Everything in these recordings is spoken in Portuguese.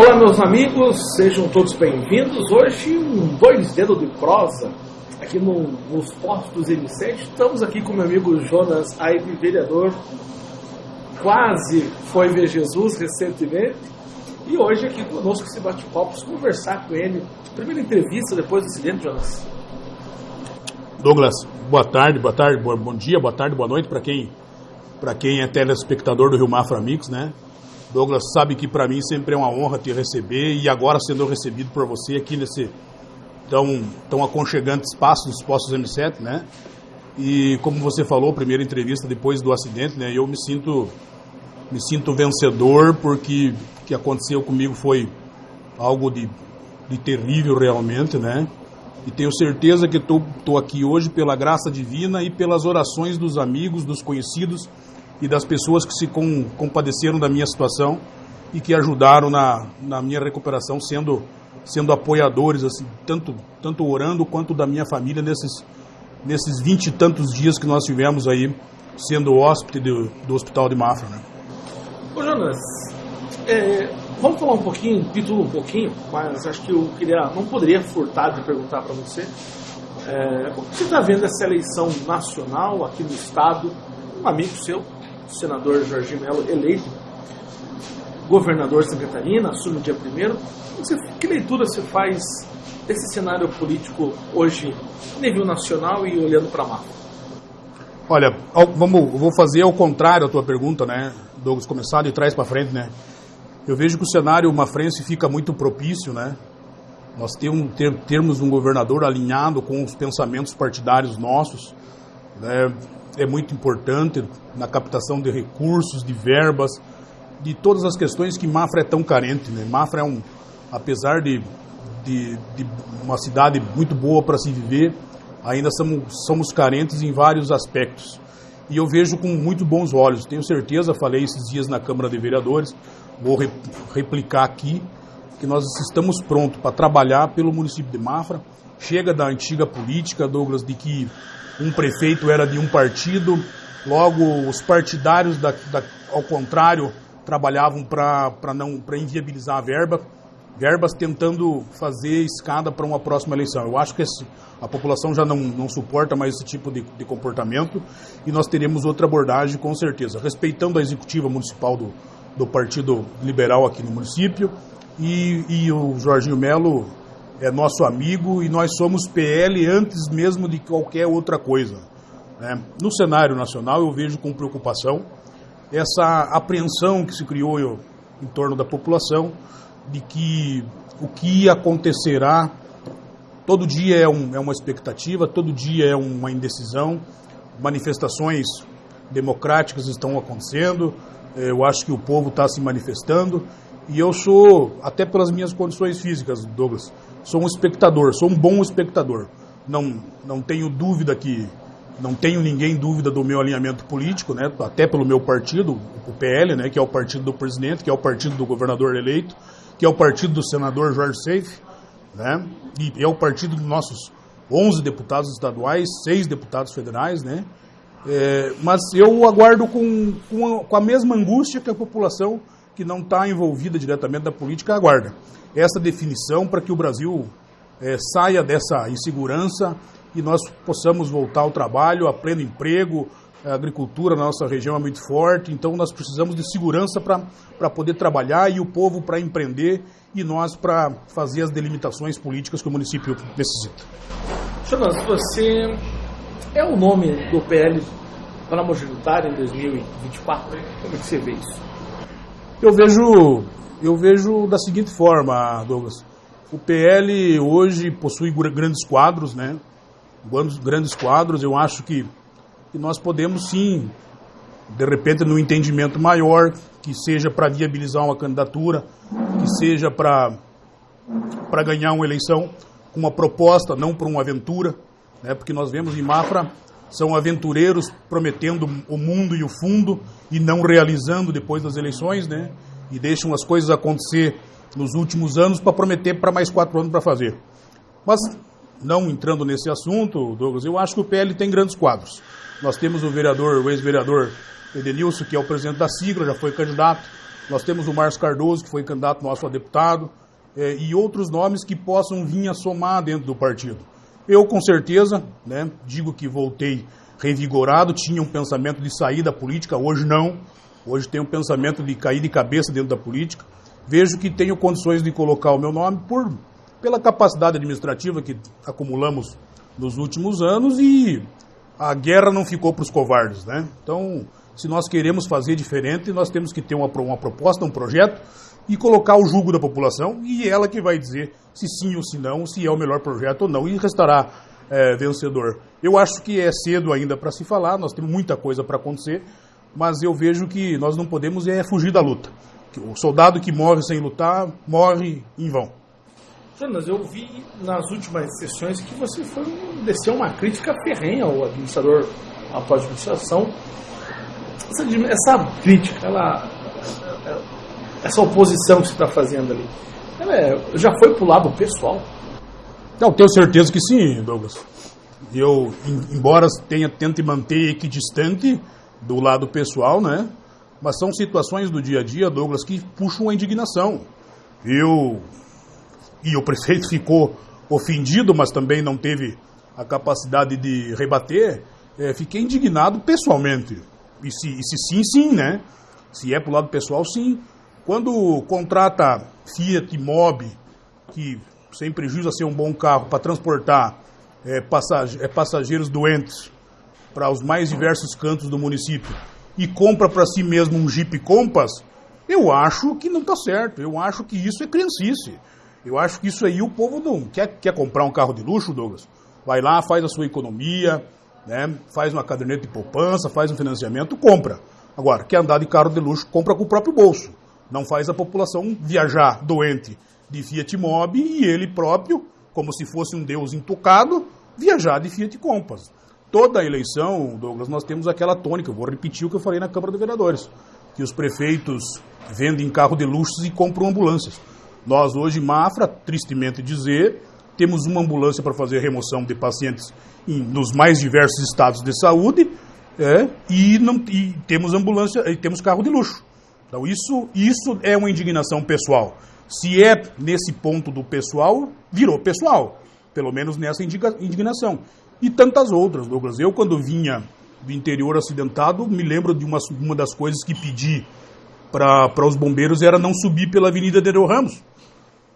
Olá, meus amigos, sejam todos bem-vindos. Hoje, um dois dedos de prosa aqui no, nos postos M7. Estamos aqui com meu amigo Jonas Aibe, vereador. Quase foi ver Jesus recentemente. E hoje, aqui conosco, esse bate-papo, conversar com ele. Primeira entrevista depois do acidente, Jonas. Douglas, boa tarde, boa tarde, bom dia, boa tarde, boa noite para quem, quem é telespectador do Rio Mafra Mix, né? Douglas sabe que para mim sempre é uma honra te receber e agora sendo recebido por você aqui nesse tão, tão aconchegante espaço dos Postos M7, né? E como você falou, primeira entrevista depois do acidente, né? Eu me sinto me sinto vencedor porque o que aconteceu comigo foi algo de, de terrível realmente, né? E tenho certeza que estou aqui hoje pela graça divina e pelas orações dos amigos, dos conhecidos e das pessoas que se com, compadeceram da minha situação e que ajudaram na, na minha recuperação, sendo, sendo apoiadores, assim, tanto, tanto orando quanto da minha família nesses, nesses vinte e tantos dias que nós tivemos aí sendo hóspede do, do Hospital de Mafra. Né? Ô Jonas, é, vamos falar um pouquinho, título um pouquinho, mas acho que eu queria, não poderia furtar de perguntar para você. É, como você está vendo essa eleição nacional aqui no estado? Um amigo seu, senador Jorge Melo eleito governador de Santa Catarina, assume no dia 1 Que leitura você faz desse cenário político hoje, nível nacional e olhando para a Olha, vamos, vou fazer ao contrário a tua pergunta, né, Douglas, começar de trás para frente, né? Eu vejo que o cenário mafrense fica muito propício, né? Nós temos, ter, termos um governador alinhado com os pensamentos partidários nossos, né? É muito importante na captação de recursos, de verbas, de todas as questões que Mafra é tão carente. Né? Mafra é um, apesar de, de, de uma cidade muito boa para se viver, ainda somos, somos carentes em vários aspectos. E eu vejo com muito bons olhos. Tenho certeza, falei esses dias na Câmara de Vereadores, vou re, replicar aqui, que nós estamos prontos para trabalhar pelo município de Mafra. Chega da antiga política, Douglas, de que um prefeito era de um partido, logo os partidários, da, da, ao contrário, trabalhavam para inviabilizar a verba, verbas tentando fazer escada para uma próxima eleição. Eu acho que esse, a população já não, não suporta mais esse tipo de, de, comportamento e nós teremos outra abordagem com certeza, respeitando a executiva municipal do, do Partido Liberal aqui no município e, e o Jorginho Melo é nosso amigo e nós somos PL antes mesmo de qualquer outra coisa. Né? No cenário nacional, eu vejo com preocupação essa apreensão que se criou em torno da população de que o que acontecerá todo dia é, um, é uma expectativa, todo dia é uma indecisão, manifestações democráticas estão acontecendo, eu acho que o povo está se manifestando e eu sou, até pelas minhas condições físicas, Douglas, sou um espectador, sou um bom espectador. Não, não tenho dúvida que não tenho ninguém dúvida do meu alinhamento político, né? Até pelo meu partido, o PL, né? Que é o partido do presidente, que é o partido do governador eleito, que é o partido do senador Jorge Seif, né? E é o partido dos nossos 11 deputados estaduais, seis deputados federais, né? É, mas eu aguardo com, com a, com a mesma angústia que a população que não está envolvida diretamente da política aguarda essa definição para que o Brasil é, saia dessa insegurança e nós possamos voltar ao trabalho, a pleno emprego. A agricultura na nossa região é muito forte, então nós precisamos de segurança para poder trabalhar e o povo para empreender e nós para fazer as delimitações políticas que o município necessita. Jonas, você é o nome do PL para a majoritária em 2024? Como é que você vê isso? Eu vejo eu vejo da seguinte forma, Douglas. O PL hoje possui grandes quadros, né? Grandes quadros. Eu acho que, que nós podemos sim, de repente, no entendimento maior, que seja para viabilizar uma candidatura, que seja para para ganhar uma eleição com uma proposta, não por uma aventura, né? Porque nós vemos em Mafra são aventureiros prometendo o mundo e o fundo e não realizando depois das eleições, né? e deixam as coisas acontecer nos últimos anos para prometer para mais quatro anos para fazer. Mas, não entrando nesse assunto, Douglas, eu acho que o PL tem grandes quadros. Nós temos o vereador, o ex-vereador Edenilson, que é o presidente da sigla, já foi candidato. Nós temos o Márcio Cardoso, que foi candidato nosso a deputado, é, e outros nomes que possam vir a somar dentro do partido. Eu, com certeza, né, digo que voltei revigorado, tinha um pensamento de sair da política, hoje não. Hoje tenho um pensamento de cair de cabeça dentro da política. Vejo que tenho condições de colocar o meu nome por, pela capacidade administrativa que acumulamos nos últimos anos e a guerra não ficou para os covardes, né? Então, se nós queremos fazer diferente, nós temos que ter uma, uma proposta, um projeto e colocar o jugo da população e ela que vai dizer se sim ou se não, se é o melhor projeto ou não e restará é, vencedor. Eu acho que é cedo ainda para se falar, nós temos muita coisa para acontecer, mas eu vejo que nós não podemos é fugir da luta. O soldado que morre sem lutar morre em vão. Jonas, eu vi nas últimas sessões que você foi desceu uma crítica ferrenha ao administrador, à pós-administração. Essa, essa, crítica, ela, essa oposição que você está fazendo ali, é, já foi para o lado pessoal? Não, tenho certeza que sim, Douglas. Eu, embora tenha tente manter equidistante do lado pessoal, né? Mas são situações do dia a dia, Douglas, que puxam a indignação. Eu e o prefeito ficou ofendido, mas também não teve a capacidade de rebater, é, fiquei indignado pessoalmente. E se, e se sim, sim, né? Se é pro lado pessoal, sim. Quando contrata Fiat Mobi, que sem prejuízo a ser um bom carro para transportar é, passage é, passageiros doentes para os mais diversos cantos do município e compra para si mesmo um Jeep Compass, eu acho que não está certo. Eu acho que isso é criancice. Eu acho que isso aí o povo não quer, quer comprar um carro de luxo, Douglas. Vai lá, faz a sua economia, né? faz uma caderneta de poupança, faz um financiamento, compra. Agora, quer andar de carro de luxo, compra com o próprio bolso. Não faz a população viajar doente de Fiat Mobi e ele próprio, como se fosse um deus intocado, viajar de Fiat Compass. Toda a eleição, Douglas, nós temos aquela tônica, eu vou repetir o que eu falei na Câmara de Vereadores, que os prefeitos vendem carro de luxo e compram ambulâncias. Nós hoje, Mafra, tristemente dizer, temos uma ambulância para fazer remoção de pacientes em, nos mais diversos estados de saúde é, e, não, e temos ambulância e temos carro de luxo. Então isso, isso é uma indignação pessoal. Se é nesse ponto do pessoal, virou pessoal. Pelo menos nessa indignação. E tantas outras, Douglas. Eu, quando vinha do interior acidentado, me lembro de uma, uma das coisas que pedi para os bombeiros era não subir pela Avenida Nereu Ramos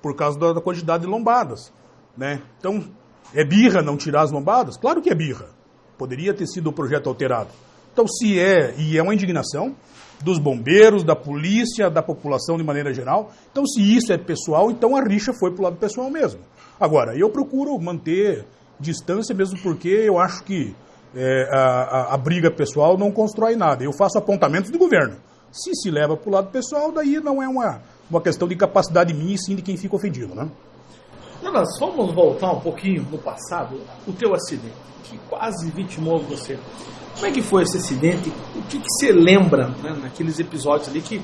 por causa da, quantidade de lombadas. Né? Então, é birra não tirar as lombadas? Claro que é birra. Poderia ter sido o projeto alterado. Então, se é, e é uma indignação dos bombeiros, da polícia, da população de maneira geral. Então, se isso é pessoal, então a rixa foi para o lado pessoal mesmo. Agora, eu procuro manter distância mesmo porque eu acho que é, a, a, a, briga pessoal não constrói nada. Eu faço apontamentos de governo. Se se leva para o lado pessoal, daí não é uma, uma questão de capacidade minha e sim de quem fica ofendido, né? Jonas, vamos voltar um pouquinho no passado. O teu acidente, que quase vitimou você. Como é que foi esse acidente? O que, que você lembra né, naqueles episódios ali que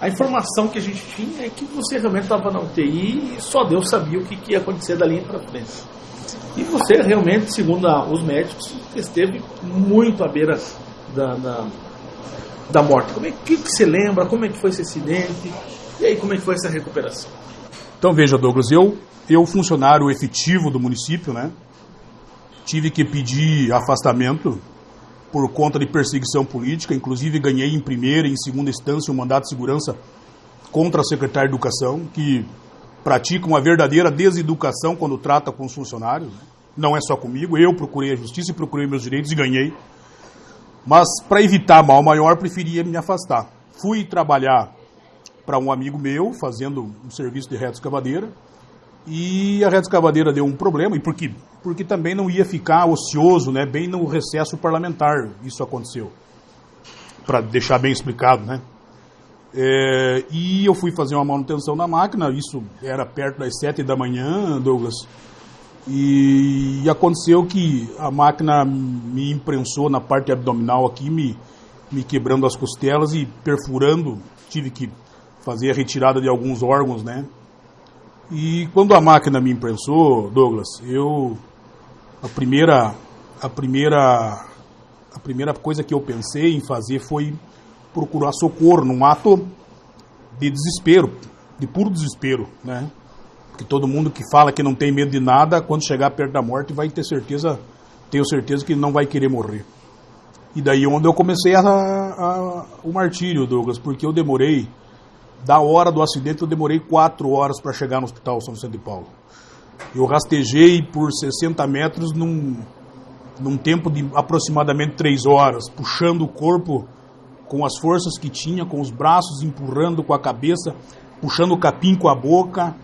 a informação que a gente tinha é que você realmente estava na UTI e só Deus sabia o que, que ia acontecer dali para frente. E você realmente, segundo a, os médicos, esteve muito à beira da, da, da morte. Como é que, que você lembra? Como é que foi esse acidente? E aí, como é que foi essa recuperação? Então, veja, Douglas, eu, eu funcionário efetivo do município, né, tive que pedir afastamento por conta de perseguição política, inclusive ganhei em primeira e em segunda instância um mandato de segurança contra a secretária de Educação, que pratica uma verdadeira deseducação quando trata com os funcionários. Não é só comigo, eu procurei a justiça e procurei meus direitos e ganhei. Mas para evitar mal maior, preferia me afastar. Fui trabalhar para um amigo meu, fazendo um serviço de reta escavadeira. E a reta escavadeira deu um problema, e por quê? Porque também não ia ficar ocioso, né, bem no recesso parlamentar, isso aconteceu. Para deixar bem explicado, né? É, e eu fui fazer uma manutenção na máquina, isso era perto das sete da manhã, Douglas. E, e aconteceu que a máquina me imprensou na parte abdominal aqui, me, me quebrando as costelas e perfurando. Tive que fazer a retirada de alguns órgãos, né? E quando a máquina me imprensou, Douglas, eu a primeira a primeira a primeira coisa que eu pensei em fazer foi procurar socorro num ato de desespero, de puro desespero, né? Que todo mundo que fala que não tem medo de nada, quando chegar perto da morte, vai ter certeza, tenho certeza que não vai querer morrer. E daí onde eu comecei a, a, o martírio, Douglas, porque eu demorei, da hora do acidente, eu demorei quatro horas para chegar no Hospital São Vicente de Paulo. Eu rastejei por 60 metros num, num tempo de aproximadamente três horas, puxando o corpo com as forças que tinha, com os braços empurrando com a cabeça, puxando o capim com a boca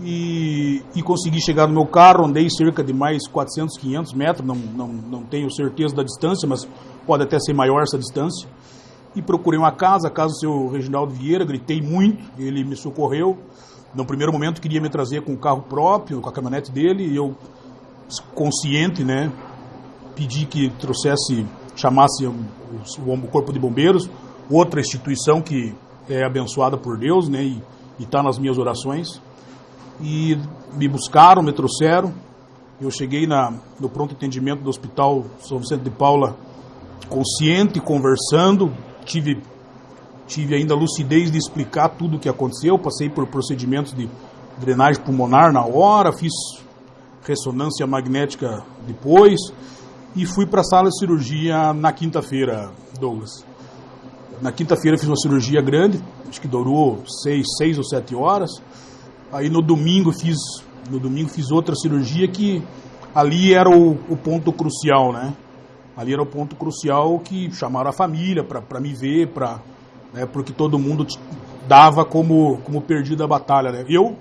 e, e consegui chegar no meu carro. Andei cerca de mais 400, 500 metros, não, não, não tenho certeza da distância, mas pode até ser maior essa distância. E procurei uma casa, a casa do seu Reginaldo Vieira, gritei muito, ele me socorreu. No primeiro momento queria me trazer com o carro próprio, com a caminhonete dele, e eu, consciente, né, pedi que trouxesse, chamasse o, o Corpo de Bombeiros, outra instituição que é abençoada por Deus, né, e está nas minhas orações. E me buscaram, me trouxeram. Eu cheguei na, no pronto atendimento do Hospital São Vicente de Paula, consciente, conversando, tive tive ainda lucidez de explicar tudo o que aconteceu, passei por procedimentos de drenagem pulmonar na hora, fiz ressonância magnética depois e fui para a sala de cirurgia na quinta-feira, Douglas. Na quinta-feira fiz uma cirurgia grande, acho que durou seis, seis ou sete horas. Aí no domingo fiz, no domingo fiz outra cirurgia que ali era o, o ponto crucial, né? Ali era o ponto crucial que chamaram a família para me ver, para né, porque todo mundo dava como, como perdido a batalha. Né? Eu,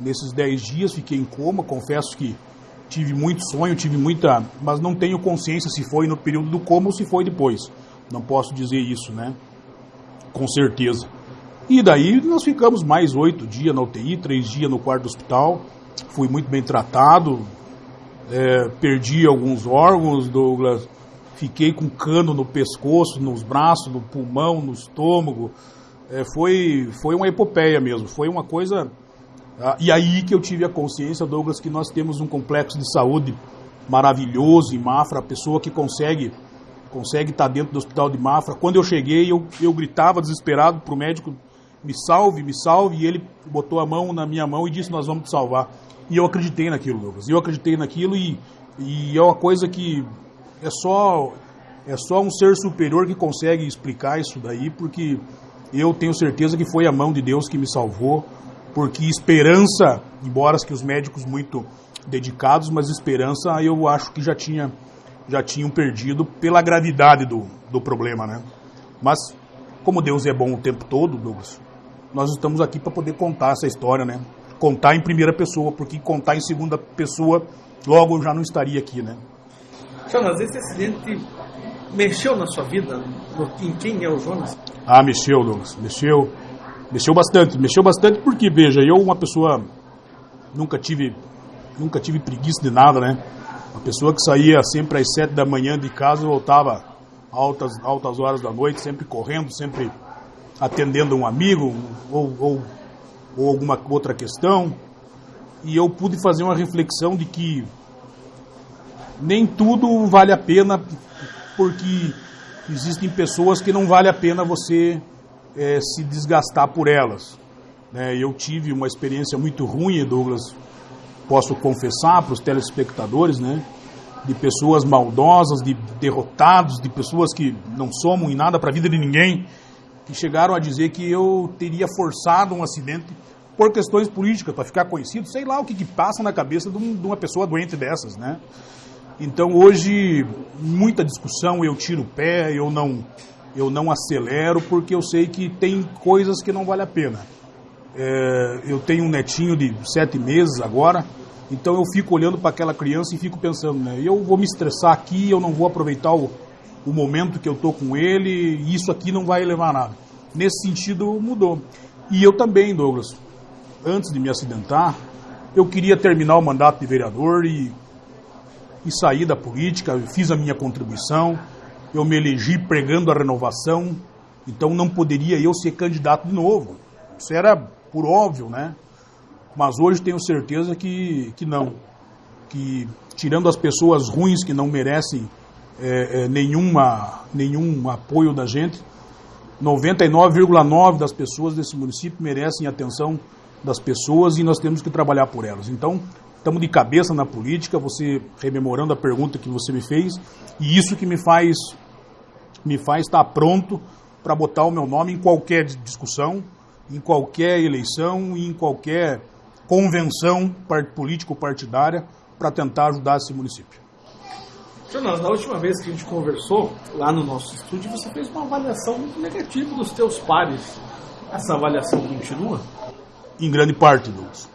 nesses 10 dias, fiquei em coma, confesso que tive muito sonho, tive muita. Mas não tenho consciência se foi no período do coma ou se foi depois. Não posso dizer isso, né? Com certeza. E daí nós ficamos mais oito dias na UTI, três dias no quarto do hospital. Fui muito bem tratado, é, perdi alguns órgãos, Douglas fiquei com cano no pescoço, nos braços, no pulmão, no estômago. É, foi, foi uma epopeia mesmo, foi uma coisa. Ah, e aí que eu tive a consciência, Douglas, que nós temos um complexo de saúde maravilhoso em Mafra, a pessoa que consegue consegue estar dentro do hospital de Mafra. Quando eu cheguei, eu, eu gritava desesperado para o médico: me salve, me salve, e ele botou a mão na minha mão e disse: Nós vamos te salvar. E eu acreditei naquilo, Douglas. Eu acreditei naquilo e, e é uma coisa que é só é só um ser superior que consegue explicar isso daí, porque eu tenho certeza que foi a mão de Deus que me salvou, porque esperança, embora que os médicos muito dedicados, mas esperança eu acho que já tinha já tinham perdido pela gravidade do, do problema, né? Mas como Deus é bom o tempo todo, Douglas, nós estamos aqui para poder contar essa história, né? Contar em primeira pessoa, porque contar em segunda pessoa, logo eu já não estaria aqui, né? Jonas, esse acidente mexeu na sua vida? Em quem é o Jonas? Ah, mexeu, Douglas. Mexeu. Mexeu bastante. Mexeu bastante porque, veja, eu, uma pessoa, nunca tive, nunca tive preguiça de nada, né? Uma pessoa que saía sempre às sete da manhã de casa e voltava altas, altas horas da noite, sempre correndo, sempre atendendo um amigo ou, ou, ou alguma outra questão. E eu pude fazer uma reflexão de que nem tudo vale a pena porque existem pessoas que não vale a pena você é, se desgastar por elas. É, eu tive uma experiência muito ruim, Douglas, posso confessar para os telespectadores, né? De pessoas maldosas, de derrotados, de pessoas que não somam em nada para a vida de ninguém, que chegaram a dizer que eu teria forçado um acidente por questões políticas, para ficar conhecido, sei lá o que, que passa na cabeça de, um, de uma pessoa doente dessas, né? Então hoje muita discussão, eu tiro o pé, eu não eu não acelero porque eu sei que tem coisas que não vale a pena. É, eu tenho um netinho de sete meses agora, então eu fico olhando para aquela criança e fico pensando, né? Eu vou me estressar aqui, eu não vou aproveitar o, o momento que eu tô com ele, e isso aqui não vai levar a nada. Nesse sentido mudou. E eu também, Douglas, antes de me acidentar, eu queria terminar o mandato de vereador e e saí da política, fiz a minha contribuição, eu me elegi pregando a renovação, então não poderia eu ser candidato de novo. Isso era por óbvio, né? Mas hoje tenho certeza que, que não. Que tirando as pessoas ruins que não merecem é, é, nenhuma, nenhum apoio da gente, 99,9% das pessoas desse município merecem atenção das pessoas e nós temos que trabalhar por elas. Então, estamos de cabeça na política, você rememorando a pergunta que você me fez, e isso que me faz me faz estar pronto para botar o meu nome em qualquer discussão, em qualquer eleição, em qualquer convenção político-partidária para tentar ajudar esse município. Jonas, na última vez que a gente conversou lá no nosso estúdio, você fez uma avaliação muito negativa dos teus pares. Essa avaliação continua? Em grande parte, Douglas.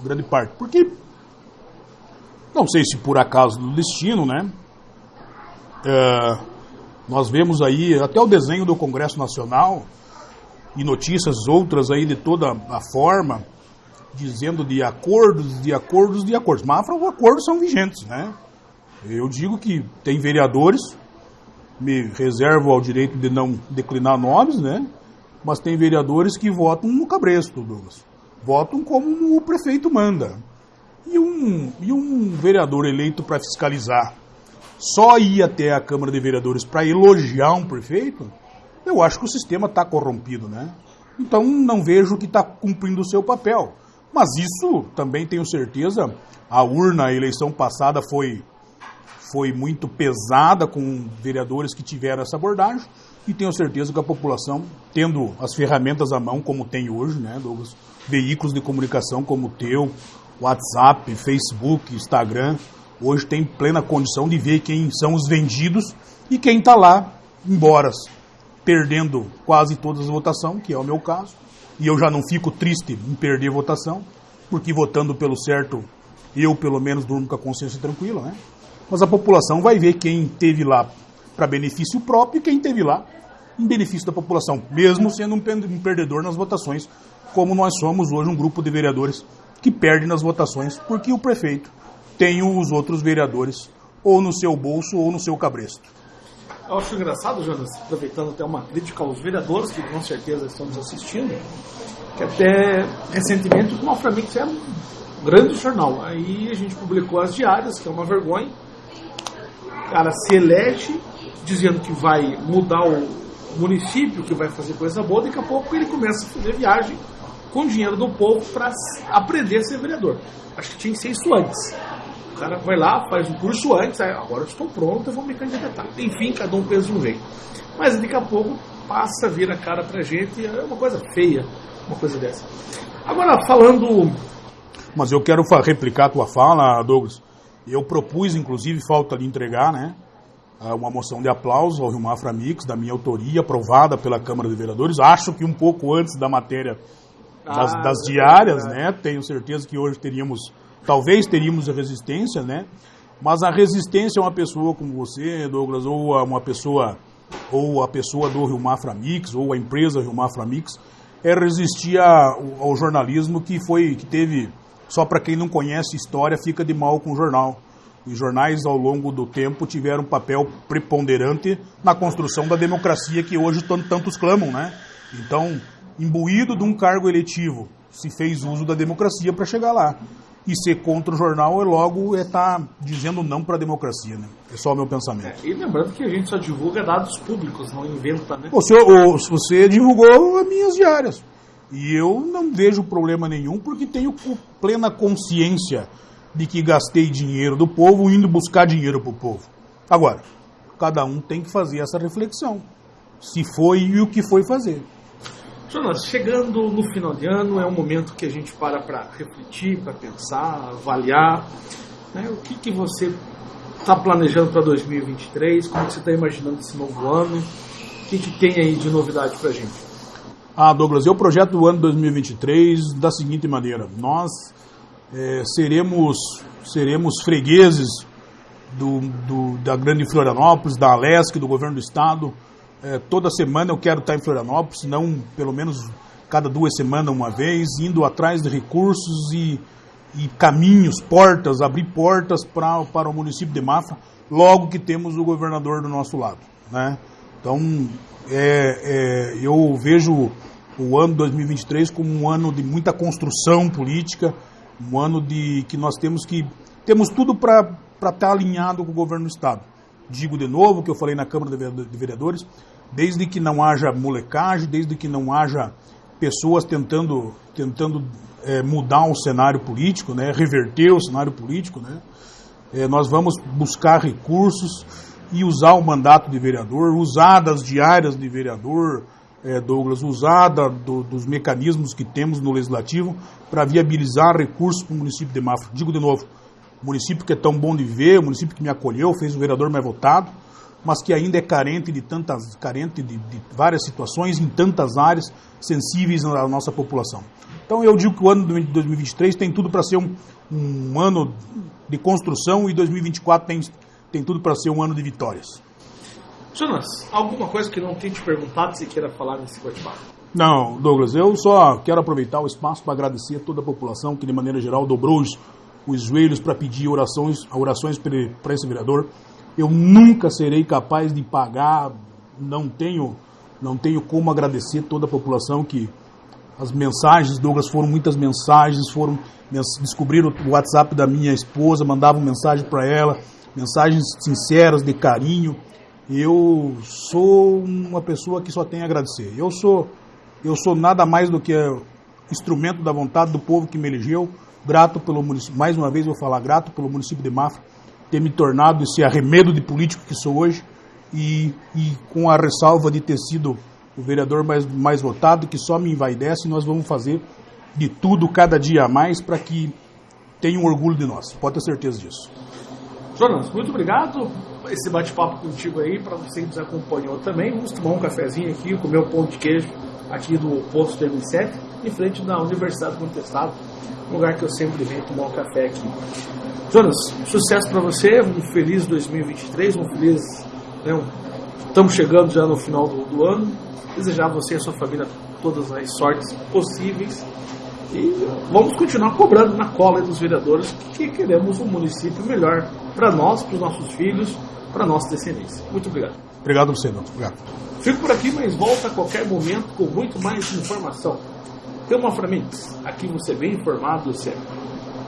Em grande parte. Porque, não sei se por acaso do destino, né? É, nós vemos aí até o desenho do Congresso Nacional e notícias outras aí de toda a forma, dizendo de acordos, de acordos, de acordos. Mas os acordos são vigentes, né? Eu digo que tem vereadores, me reservo ao direito de não declinar nomes, né? Mas tem vereadores que votam no cabresto, Douglas. Votam como o prefeito manda. Um, e um vereador eleito para fiscalizar só ir até a Câmara de Vereadores para elogiar um prefeito, eu acho que o sistema está corrompido, né? Então não vejo que está cumprindo o seu papel. Mas isso também tenho certeza, a urna, a eleição passada foi, foi muito pesada com vereadores que tiveram essa abordagem e tenho certeza que a população, tendo as ferramentas à mão como tem hoje, né, Douglas, veículos de comunicação como o teu, WhatsApp, Facebook, Instagram, hoje tem plena condição de ver quem são os vendidos e quem está lá, embora perdendo quase todas as votações, que é o meu caso, e eu já não fico triste em perder votação, porque votando pelo certo, eu pelo menos durmo com a consciência tranquila, né? Mas a população vai ver quem teve lá para benefício próprio e quem teve lá em benefício da população, mesmo sendo um perdedor nas votações, como nós somos hoje um grupo de vereadores que perde nas votações porque o prefeito tem os outros vereadores ou no seu bolso ou no seu cabresto. Eu acho engraçado, Jonas, aproveitando até uma crítica aos vereadores que com certeza estão nos assistindo, que até recentemente o Malframix era um grande jornal. Aí a gente publicou as diárias, que é uma vergonha. O cara se elege dizendo que vai mudar o município, que vai fazer coisa boa, daqui a pouco ele começa a fazer viagem com dinheiro do povo para aprender a ser vereador. Acho que tinha que ser isso antes cara vai lá, faz um curso antes, agora eu estou pronto, eu vou me candidatar. Enfim, cada um pensa um jeito. Mas daqui a pouco passa a vir a cara pra gente, é uma coisa feia, uma coisa dessa. Agora, falando. Mas eu quero replicar a tua fala, Douglas. Eu propus, inclusive, falta de entregar, né? Uma moção de aplauso ao Rio Mafra Mix, da minha autoria, aprovada pela Câmara de Vereadores. Acho que um pouco antes da matéria das, ah, das diárias, é né? Tenho certeza que hoje teríamos Talvez teríamos a resistência, né? Mas a resistência a uma pessoa como você, Douglas, ou a uma pessoa, ou a pessoa do Rio Mafra Mix, ou a empresa Rio Mafra Mix, é resistir ao jornalismo que foi, que teve, só para quem não conhece história, fica de mal com o jornal. Os jornais, ao longo do tempo, tiveram um papel preponderante na construção da democracia que hoje tantos clamam, né? Então, imbuído de um cargo eletivo, se fez uso da democracia para chegar lá e ser contra o jornal é logo estar tá dizendo não para a democracia, né? É só o meu pensamento. É, e lembrando que a gente só divulga dados públicos, não inventa, né? O, você divulgou as minhas diárias. E eu não vejo problema nenhum, porque tenho plena consciência de que gastei dinheiro do povo indo buscar dinheiro para o povo. Agora, cada um tem que fazer essa reflexão. Se foi e o que foi fazer. Jonas, chegando no final de ano é um momento que a gente para para refletir, para pensar, avaliar. Né? O que, que você está planejando para 2023? Como você está imaginando esse novo ano? O que, que tem aí de novidade para a gente? Ah, Douglas, eu projeto o ano 2023 da seguinte maneira: nós é, seremos, seremos fregueses do, do, da Grande Florianópolis, da Alesc, do governo do estado é, toda semana eu quero estar em Florianópolis, não pelo menos cada duas semanas uma vez, indo atrás de recursos e, e caminhos, portas, abrir portas pra, para o município de Mafra, logo que temos o governador do nosso lado. Né? Então, é, é, eu vejo o ano 2023 como um ano de muita construção política, um ano de que nós temos que temos tudo para estar alinhado com o governo do estado. Digo de novo o que eu falei na Câmara de Vereadores, desde que não haja molecagem, desde que não haja pessoas tentando, tentando é, mudar o cenário político, né, reverter o cenário político, né, é, nós vamos buscar recursos e usar o mandato de vereador, usar das diárias de vereador, é, Douglas, usar da, do, dos mecanismos que temos no legislativo para viabilizar recursos para o município de Mafra. Digo de novo, município que é tão bom de ver, município que me acolheu, fez o vereador mais votado, mas que ainda é carente de tantas, carente de, de várias situações em tantas áreas sensíveis à nossa população. Então eu digo que o ano de 2023 tem tudo para ser um, um, ano de construção e 2024 tem, tem tudo para ser um ano de vitórias. Jonas, alguma coisa que não tenha te perguntado você queira falar nesse bate-papo? Não, Douglas, eu só quero aproveitar o espaço para agradecer a toda a população que de maneira geral dobrou os, os joelhos para pedir orações, orações para esse vereador. Eu nunca serei capaz de pagar, não tenho, não tenho como agradecer toda a população que as mensagens, Douglas, foram muitas mensagens, foram descobriram o WhatsApp da minha esposa, mandavam mensagem para ela, mensagens sinceras de carinho. Eu sou uma pessoa que só tem a agradecer. Eu sou eu sou nada mais do que instrumento da vontade do povo que me elegeu, grato pelo município, mais uma vez vou falar grato pelo município de Mafra ter me tornado esse arremedo de político que sou hoje e, e com a ressalva de ter sido o vereador mais, mais votado, que só me envaidece, nós vamos fazer de tudo cada dia a mais para que tenham orgulho de nós. Pode ter certeza disso. Jonas, muito obrigado. Esse bate-papo contigo aí, para você que nos acompanhou também. Vamos tomar um cafezinho aqui, comer um pão de queijo aqui do posto M7, em frente da Universidade do Contestado, um lugar que eu sempre venho tomar um café aqui. Jonas, sucesso para você, um feliz 2023, um feliz. Né, um, estamos chegando já no final do, do, ano. Desejar a você e a sua família todas as sortes possíveis. E vamos continuar cobrando na cola dos vereadores que queremos um município melhor para nós, para os nossos filhos, para a nossa descendência. Muito obrigado. Obrigado a você, Doutor. Obrigado. Fico por aqui, mas volta a qualquer momento com muito mais informação. Tem uma Mix, aqui você é bem informado sempre.